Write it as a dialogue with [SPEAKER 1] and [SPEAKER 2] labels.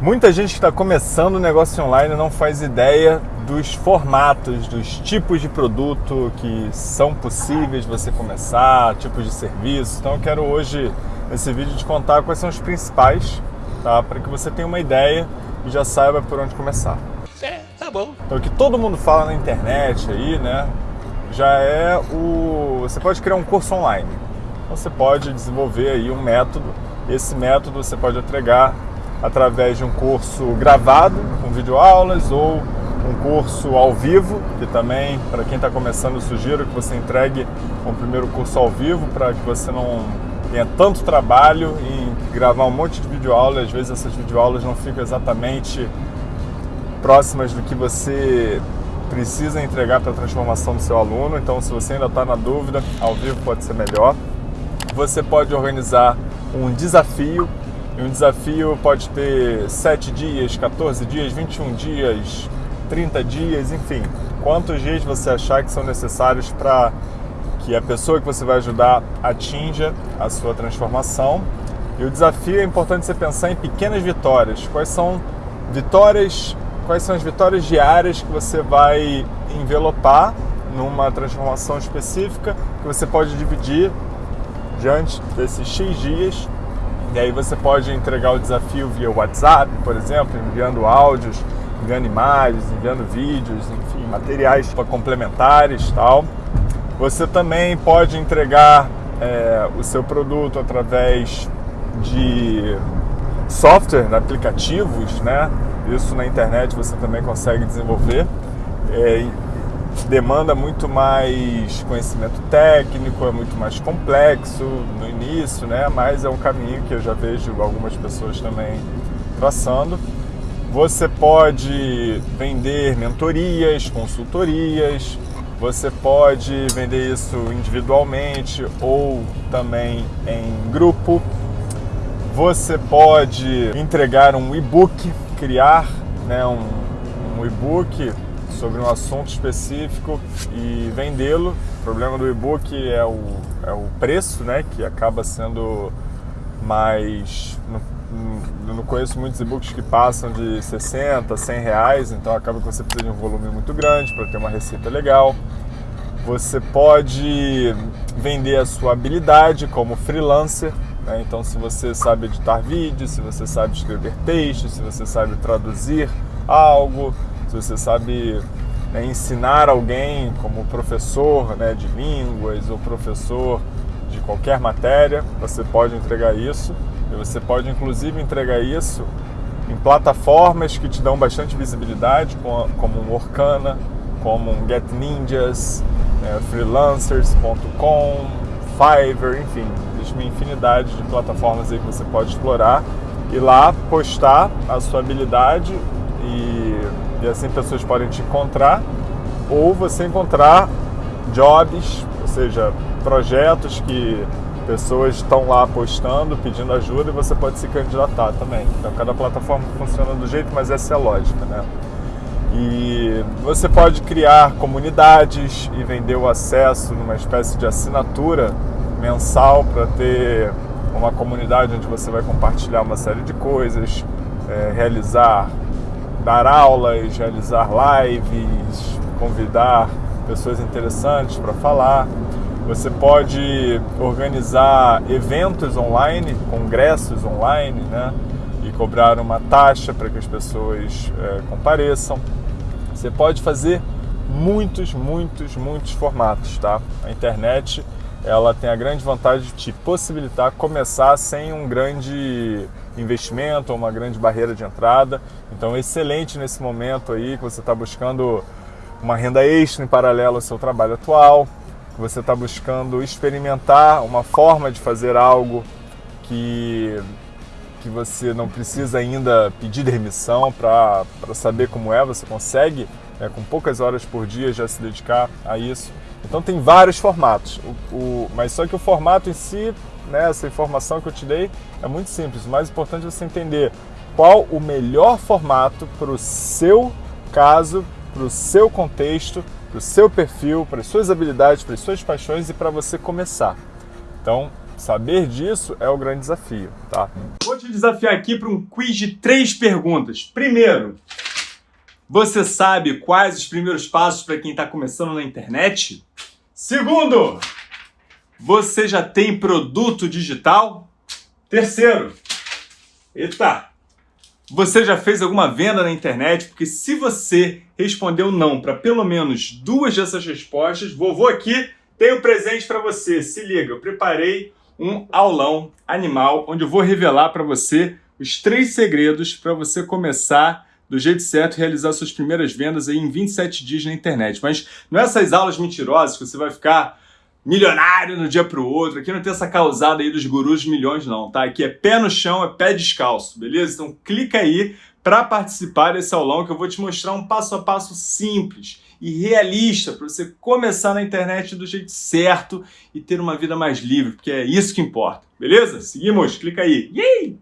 [SPEAKER 1] Muita gente que está começando o negócio online não faz ideia dos formatos, dos tipos de produto que são possíveis você começar, tipos de serviço. Então eu quero hoje, nesse vídeo, te contar quais são os principais, tá? para que você tenha uma ideia e já saiba por onde começar.
[SPEAKER 2] É, tá bom.
[SPEAKER 1] Então o que todo mundo fala na internet aí, né? Já é o... Você pode criar um curso online. Então você pode desenvolver aí um método. Esse método você pode entregar através de um curso gravado, com videoaulas, ou um curso ao vivo, que também, para quem está começando, sugiro que você entregue um primeiro curso ao vivo, para que você não tenha tanto trabalho em gravar um monte de videoaulas, às vezes essas videoaulas não ficam exatamente próximas do que você precisa entregar para a transformação do seu aluno, então se você ainda está na dúvida, ao vivo pode ser melhor. Você pode organizar um desafio e um desafio pode ter 7 dias, 14 dias, 21 dias, 30 dias, enfim. Quantos dias você achar que são necessários para que a pessoa que você vai ajudar atinja a sua transformação. E o desafio é importante você pensar em pequenas vitórias. Quais são vitórias, quais são as vitórias diárias que você vai envelopar numa transformação específica que você pode dividir diante desses X dias e aí você pode entregar o desafio via WhatsApp, por exemplo, enviando áudios, enviando imagens, enviando vídeos, enfim, materiais complementares tal. Você também pode entregar é, o seu produto através de software, aplicativos, né? Isso na internet você também consegue desenvolver. É, demanda muito mais conhecimento técnico, é muito mais complexo no início, né? mas é um caminho que eu já vejo algumas pessoas também traçando. Você pode vender mentorias, consultorias, você pode vender isso individualmente ou também em grupo. Você pode entregar um e-book, criar né, um, um e-book sobre um assunto específico e vendê-lo. O problema do e-book é o, é o preço, né, que acaba sendo mais... Não, não conheço muitos e-books que passam de 60, 100 reais, então acaba que você precisa de um volume muito grande para ter uma receita legal. Você pode vender a sua habilidade como freelancer, né? então se você sabe editar vídeos, se você sabe escrever textos, se você sabe traduzir algo, se você sabe né, ensinar alguém como professor né, de línguas ou professor de qualquer matéria, você pode entregar isso. E você pode inclusive entregar isso em plataformas que te dão bastante visibilidade, como um Orkana, como um Get Ninjas, né, freelancers.com, Fiverr, enfim, existe uma infinidade de plataformas aí que você pode explorar e lá postar a sua habilidade e e assim pessoas podem te encontrar, ou você encontrar jobs, ou seja, projetos que pessoas estão lá postando, pedindo ajuda e você pode se candidatar também. Então cada plataforma funciona do jeito, mas essa é a lógica, né? E você pode criar comunidades e vender o acesso numa espécie de assinatura mensal para ter uma comunidade onde você vai compartilhar uma série de coisas, é, realizar dar aulas, realizar lives, convidar pessoas interessantes para falar. Você pode organizar eventos online, congressos online, né? E cobrar uma taxa para que as pessoas é, compareçam. Você pode fazer muitos, muitos, muitos formatos, tá? A internet ela tem a grande vantagem de te possibilitar começar sem um grande investimento ou uma grande barreira de entrada. Então, excelente nesse momento aí que você está buscando uma renda extra em paralelo ao seu trabalho atual, que você está buscando experimentar uma forma de fazer algo que, que você não precisa ainda pedir demissão para saber como é, você consegue, né, com poucas horas por dia, já se dedicar a isso. Então tem vários formatos, o, o, mas só que o formato em si, né, essa informação que eu te dei, é muito simples. O mais importante é você entender qual o melhor formato para o seu caso, para o seu contexto, para o seu perfil, para as suas habilidades, para as suas paixões e para você começar. Então,
[SPEAKER 3] Saber disso é o grande desafio, tá?
[SPEAKER 1] Vou te desafiar aqui para um quiz de três perguntas. Primeiro, você sabe quais os primeiros passos para quem está começando na internet? Segundo, você já tem produto digital? Terceiro, eita, você já fez alguma venda na internet? Porque se você respondeu não para pelo menos duas dessas respostas, vovô aqui tem um presente para você. Se liga, eu preparei um aulão animal onde eu vou revelar para você os três segredos para você começar do jeito certo realizar suas primeiras vendas aí em 27 dias na internet. Mas não é essas aulas mentirosas que você vai ficar milionário no dia pro outro. Aqui não tem essa causada aí dos gurus de milhões não, tá? Aqui é pé no chão, é pé descalço, beleza? Então clica aí para participar desse aulão que eu vou te mostrar um passo a passo simples e realista para você começar na internet do jeito certo e ter uma vida mais livre, porque é isso que importa, beleza? Seguimos, clica aí. Yay!